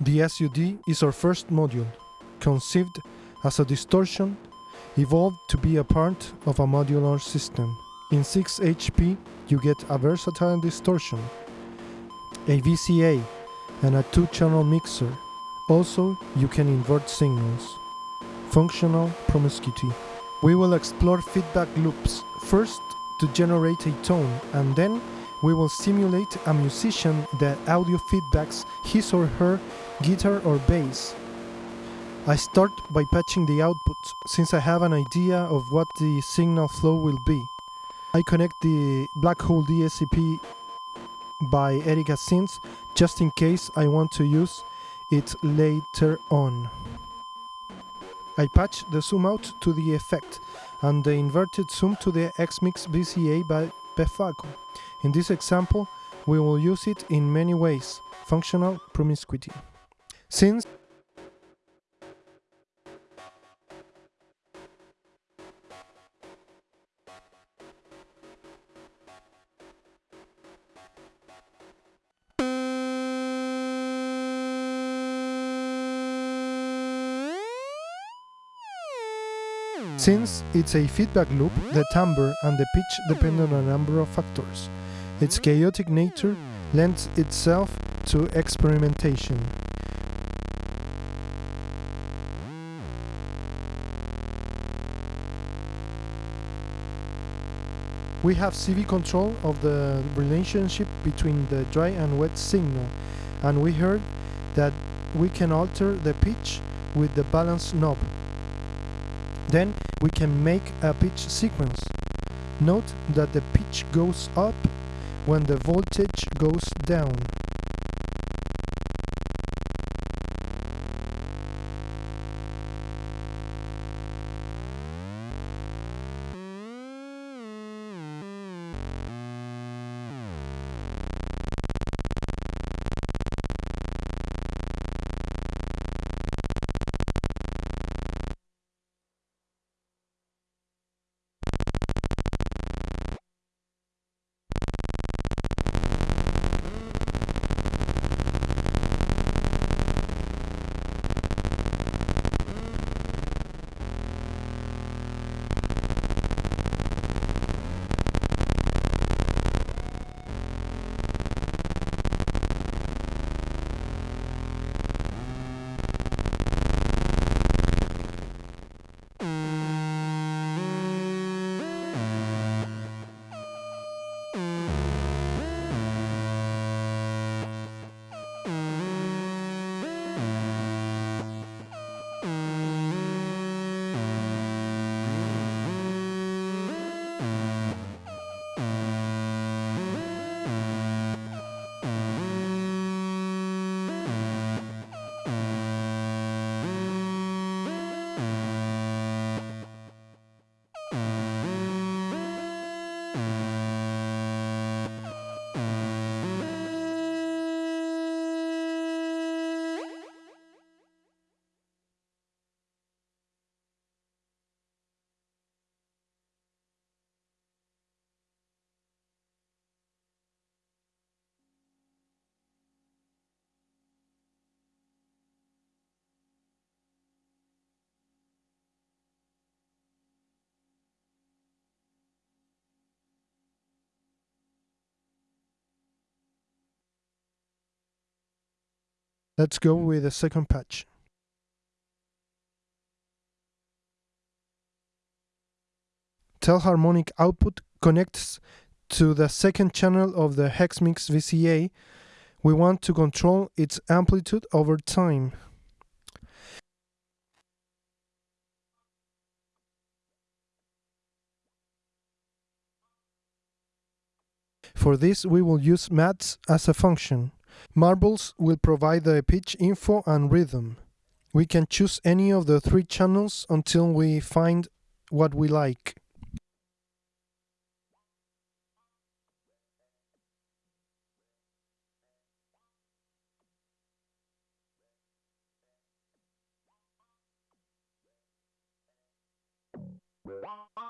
The SUD is our first module, conceived as a distortion, evolved to be a part of a modular system. In 6HP, you get a versatile distortion, a VCA, and a two-channel mixer. Also, you can invert signals. Functional promiscuity. We will explore feedback loops, first to generate a tone, and then we will simulate a musician that audio feedbacks his or her guitar or bass. I start by patching the output, since I have an idea of what the signal flow will be. I connect the Black Hole DSP by Erica Synths just in case I want to use it later on. I patch the zoom out to the effect and the inverted zoom to the Hexmix VCA by In this example, we will use it in many ways, functional promiscuity. Since Since it's a feedback loop, the timbre and the pitch depend on a number of factors. Its chaotic nature lends itself to experimentation. We have CV control of the relationship between the dry and wet signal, and we heard that we can alter the pitch with the balance knob. Then we can make a pitch sequence. Note that the pitch goes up when the voltage goes down. Let's go with the second patch. Telharmonic output connects to the second channel of the Hexmix VCA. We want to control its amplitude over time. For this we will use Maths as a function. Marbles will provide the pitch info and rhythm. We can choose any of the three channels until we find what we like. Bye.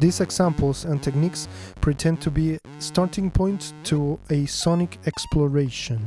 These examples and techniques pretend to be starting points to a sonic exploration.